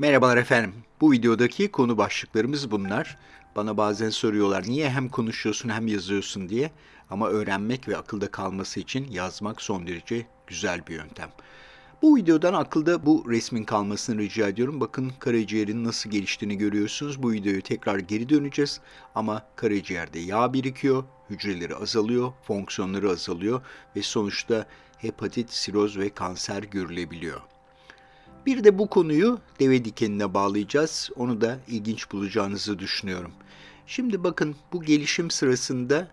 Merhabalar efendim. Bu videodaki konu başlıklarımız bunlar. Bana bazen soruyorlar niye hem konuşuyorsun hem yazıyorsun diye. Ama öğrenmek ve akılda kalması için yazmak son derece güzel bir yöntem. Bu videodan akılda bu resmin kalmasını rica ediyorum. Bakın karaciğerin nasıl geliştiğini görüyorsunuz. Bu videoyu tekrar geri döneceğiz. Ama karaciğerde yağ birikiyor, hücreleri azalıyor, fonksiyonları azalıyor ve sonuçta hepatit, siroz ve kanser görülebiliyor. Bir de bu konuyu deve dikenine bağlayacağız. Onu da ilginç bulacağınızı düşünüyorum. Şimdi bakın bu gelişim sırasında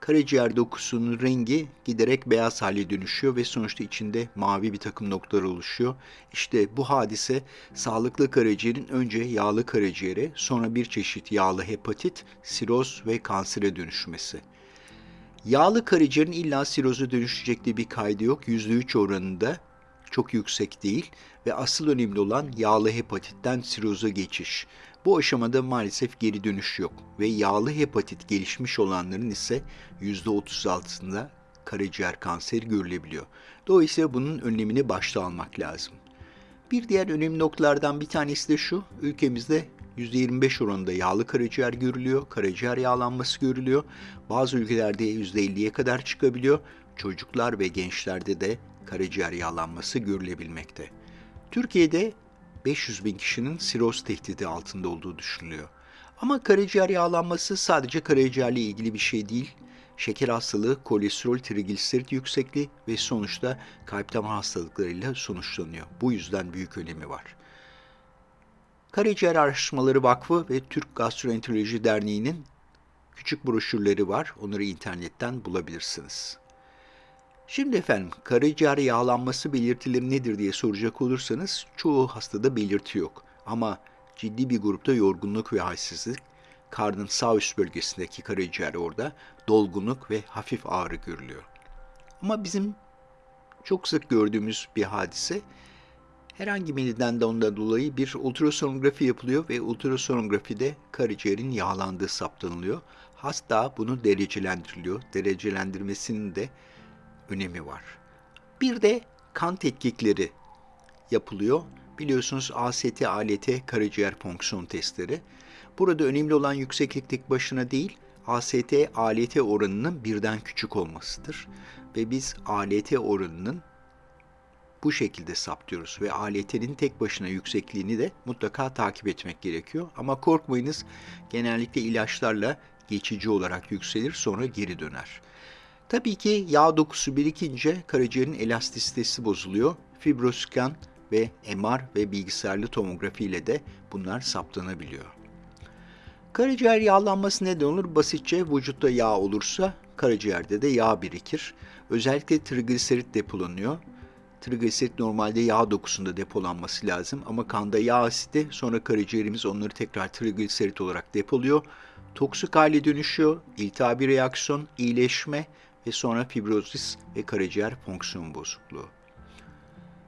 karaciğer dokusunun rengi giderek beyaz hale dönüşüyor ve sonuçta içinde mavi bir takım noktalar oluşuyor. İşte bu hadise sağlıklı karaciğerin önce yağlı karaciğere sonra bir çeşit yağlı hepatit, siroz ve kansere dönüşmesi. Yağlı karaciğerin illa siroza dönüşecek diye bir kaydı yok. %3 oranında çok yüksek değil ve asıl önemli olan yağlı hepatitten siroza geçiş. Bu aşamada maalesef geri dönüş yok ve yağlı hepatit gelişmiş olanların ise %36'sında karaciğer kanseri görülebiliyor. Dolayısıyla bunun önlemini başta almak lazım. Bir diğer önemli noktalardan bir tanesi de şu, ülkemizde %25 oranında yağlı karaciğer görülüyor, karaciğer yağlanması görülüyor. Bazı ülkelerde %50'ye kadar çıkabiliyor. Çocuklar ve gençlerde de karaciğer yağlanması görülebilmekte. Türkiye'de 500 bin kişinin siroz tehdidi altında olduğu düşünülüyor. Ama karaciğer yağlanması sadece karaciğerle ilgili bir şey değil. Şeker hastalığı, kolesterol, trigliserit yüksekliği ve sonuçta kalp damar hastalıklarıyla sonuçlanıyor. Bu yüzden büyük önemi var. Karaciğer Araştırmaları Vakfı ve Türk Gastroenteroloji Derneği'nin küçük broşürleri var. Onları internetten bulabilirsiniz. Şimdi efendim karaciğer yağlanması belirtileri nedir diye soracak olursanız çoğu hastada belirti yok. Ama ciddi bir grupta yorgunluk ve halsizlik, karnın sağ üst bölgesindeki karaciğer orada dolgunluk ve hafif ağrı görülüyor. Ama bizim çok sık gördüğümüz bir hadise herhangi bir nedenden ondan dolayı bir ultrasonografi yapılıyor ve ultrasonografide karaciğerin yağlandığı saptanılıyor. Hasta bunu derecelendiriliyor. Derecelendirmesinin de önemi var. Bir de kan tetkikleri yapılıyor. Biliyorsunuz AST, ALT karaciğer fonksiyon testleri. Burada önemli olan yükseklik tek başına değil, AST, ALT oranının birden küçük olmasıdır. Ve biz ALT oranının bu şekilde saptıyoruz ve ALT'nin tek başına yüksekliğini de mutlaka takip etmek gerekiyor. Ama korkmayınız genellikle ilaçlarla geçici olarak yükselir sonra geri döner. Tabii ki yağ dokusu birikince karaciğerin elastisitesi bozuluyor. Fibroskan ve MR ve bilgisayarlı tomografi ile de bunlar saptanabiliyor. Karaciğer yağlanması neden olur? Basitçe vücutta yağ olursa karaciğerde de yağ birikir. Özellikle trigliserit depolanıyor. Trigliserit normalde yağ dokusunda depolanması lazım ama kanda yağ asidi sonra karaciğerimiz onları tekrar trigliserit olarak depoluyor. Toksik hale dönüşüyor, iltihabi reaksiyon, iyileşme ve sonra fibrozis ve karaciğer fonksiyon bozukluğu.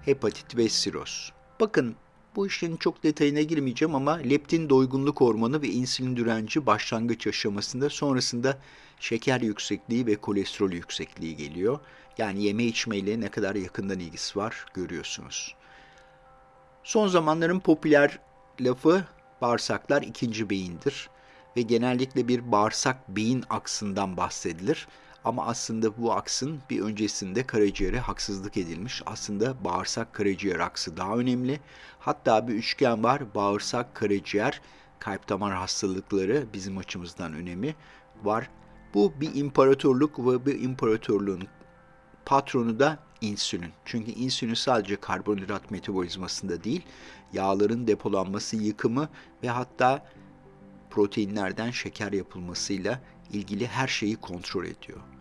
Hepatit ve siroz. Bakın bu işin çok detayına girmeyeceğim ama leptin doygunluk hormonu ve insülin direnci başlangıç aşamasında sonrasında şeker yüksekliği ve kolesterol yüksekliği geliyor. Yani yeme içmeyle ne kadar yakından ilgisi var görüyorsunuz. Son zamanların popüler lafı bağırsaklar ikinci beyindir ve genellikle bir bağırsak beyin aksından bahsedilir. Ama aslında bu aksın bir öncesinde karaciğere haksızlık edilmiş. Aslında bağırsak karaciğer aksı daha önemli. Hatta bir üçgen var. Bağırsak karaciğer kalp damar hastalıkları bizim açımızdan önemi var. Bu bir imparatorluk ve bir imparatorluğun patronu da insülin. Çünkü insülin sadece karbonhidrat metabolizmasında değil, yağların depolanması, yıkımı ve hatta proteinlerden şeker yapılmasıyla ilgili her şeyi kontrol ediyor.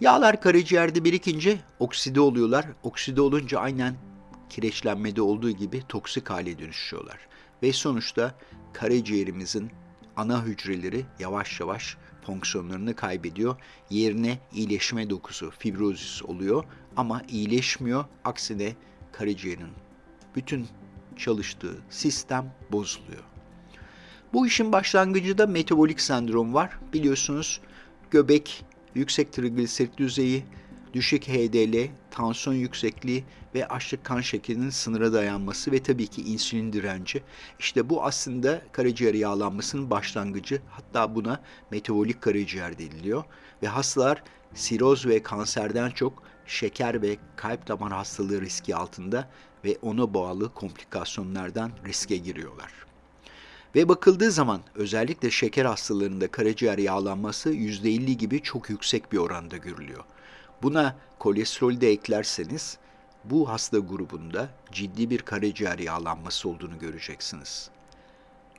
Yağlar karaciğerde birikince okside oluyorlar. Okside olunca aynen kireçlenmede olduğu gibi toksik hale dönüşüyorlar. Ve sonuçta karaciğerimizin ana hücreleri yavaş yavaş fonksiyonlarını kaybediyor. Yerine iyileşme dokusu, fibrozis oluyor ama iyileşmiyor. Aksine karaciğerin bütün çalıştığı sistem bozuluyor. Bu işin başlangıcında metabolik sendrom var. Biliyorsunuz göbek yüksek trigliserit düzeyi, düşük HDL, tansiyon yüksekliği ve açlık kan şekerinin sınıra dayanması ve tabii ki insülin direnci. İşte bu aslında karaciğer yağlanmasının başlangıcı. Hatta buna metabolik karaciğer deniliyor. Ve hastalar siroz ve kanserden çok şeker ve kalp damar hastalığı riski altında ve ona bağlı komplikasyonlardan riske giriyorlar. Ve bakıldığı zaman özellikle şeker hastalarında karaciğer yağlanması %50 gibi çok yüksek bir oranda görülüyor. Buna kolesterolü de eklerseniz bu hasta grubunda ciddi bir karaciğer yağlanması olduğunu göreceksiniz.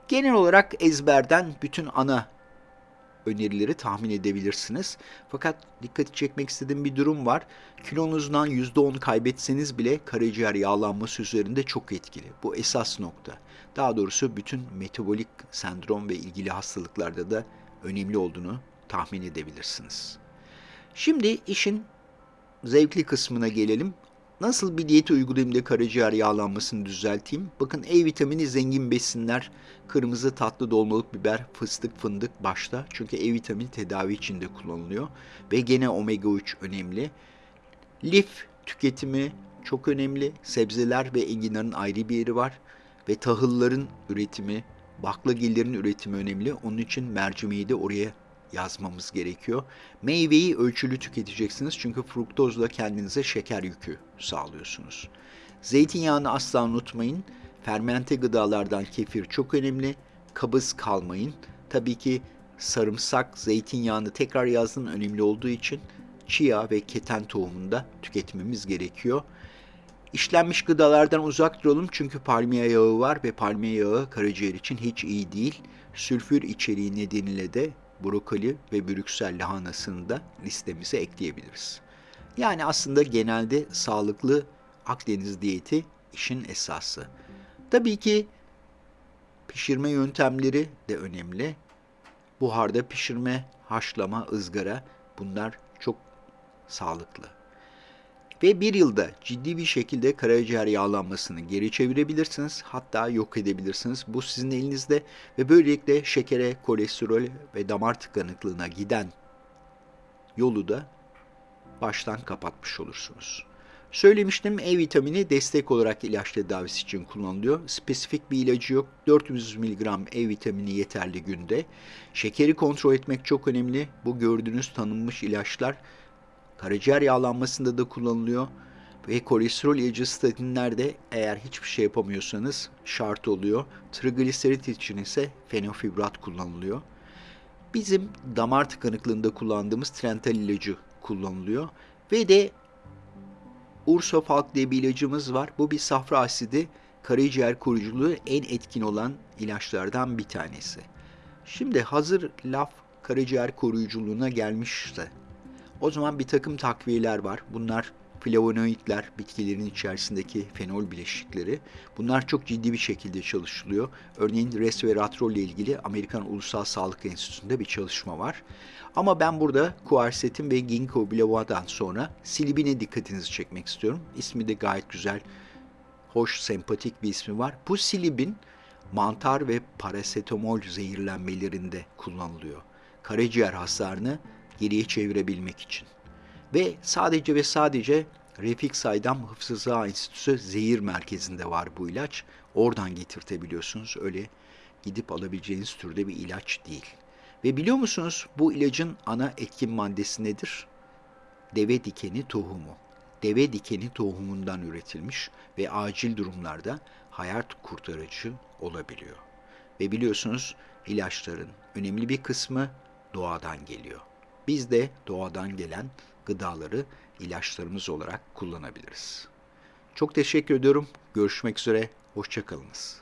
Genel olarak ezberden bütün ana önerileri tahmin edebilirsiniz. Fakat dikkati çekmek istediğim bir durum var. Kilonuzdan %10 kaybetseniz bile karaciğer yağlanması üzerinde çok etkili. Bu esas nokta. Daha doğrusu bütün metabolik sendrom ve ilgili hastalıklarda da önemli olduğunu tahmin edebilirsiniz. Şimdi işin zevkli kısmına gelelim. Nasıl bir diyet uygulayayım da karaciğer yağlanmasını düzelteyim? Bakın E vitamini zengin besinler, kırmızı tatlı dolmalık biber, fıstık, fındık başta. Çünkü E vitamini tedavi içinde kullanılıyor. Ve gene omega 3 önemli. Lif tüketimi çok önemli. Sebzeler ve enginarın ayrı bir yeri var. Ve tahılların üretimi, baklagillerin üretimi önemli. Onun için mercimeği de oraya yazmamız gerekiyor. Meyveyi ölçülü tüketeceksiniz çünkü fruktozla kendinize şeker yükü sağlıyorsunuz. Zeytinyağını asla unutmayın. Fermente gıdalardan kefir çok önemli. Kabız kalmayın. Tabii ki sarımsak, zeytinyağını tekrar yazdım önemli olduğu için chia ve keten tohumunu da tüketmemiz gerekiyor. İşlenmiş gıdalardan uzak duralım çünkü palmiye yağı var ve palmiye yağı karaciğer için hiç iyi değil. Sülfür içeriği nedeniyle de brokoli ve brüksel lahanasını da listemize ekleyebiliriz. Yani aslında genelde sağlıklı Akdeniz diyeti işin esası. Tabii ki pişirme yöntemleri de önemli. Buharda pişirme, haşlama, ızgara bunlar çok sağlıklı. Ve bir yılda ciddi bir şekilde karaciğer yağlanmasını geri çevirebilirsiniz. Hatta yok edebilirsiniz. Bu sizin elinizde ve böylelikle şekere, kolesterol ve damar tıkanıklığına giden yolu da baştan kapatmış olursunuz. Söylemiştim E vitamini destek olarak ilaç tedavisi için kullanılıyor. Spesifik bir ilacı yok. 400 mg E vitamini yeterli günde. Şekeri kontrol etmek çok önemli. Bu gördüğünüz tanınmış ilaçlar Karaciğer yağlanmasında da kullanılıyor. Ve kolesterol ilacı statinlerde eğer hiçbir şey yapamıyorsanız şart oluyor. Trigliserit için ise fenofibrat kullanılıyor. Bizim damar tıkanıklığında kullandığımız Trental ilacı kullanılıyor. Ve de Ursofalk diye bir ilacımız var. Bu bir safra asidi karaciğer koruyuculuğu en etkin olan ilaçlardan bir tanesi. Şimdi hazır laf karaciğer koruyuculuğuna gelmişse o zaman bir takım takviyeler var. Bunlar flavonoidler, bitkilerin içerisindeki fenol bileşikleri. Bunlar çok ciddi bir şekilde çalışılıyor. Örneğin resveratrol ile ilgili Amerikan Ulusal Sağlık Enstitüsü'nde bir çalışma var. Ama ben burada kuarsetin ve ginkgo biloba'dan sonra silibine dikkatinizi çekmek istiyorum. İsmi de gayet güzel, hoş, sempatik bir ismi var. Bu silibin mantar ve parasetamol zehirlenmelerinde kullanılıyor. Karaciğer hasarını geriye çevirebilmek için. Ve sadece ve sadece Refik Saydam Hıfzı Sıha Enstitüsü zehir merkezinde var bu ilaç. Oradan getirtebiliyorsunuz. Öyle gidip alabileceğiniz türde bir ilaç değil. Ve biliyor musunuz bu ilacın ana etkin maddesi nedir? Deve dikeni tohumu. Deve dikeni tohumundan üretilmiş ve acil durumlarda hayat kurtarıcı olabiliyor. Ve biliyorsunuz ilaçların önemli bir kısmı doğadan geliyor. Biz de doğadan gelen gıdaları ilaçlarımız olarak kullanabiliriz. Çok teşekkür ediyorum. Görüşmek üzere. Hoşçakalınız.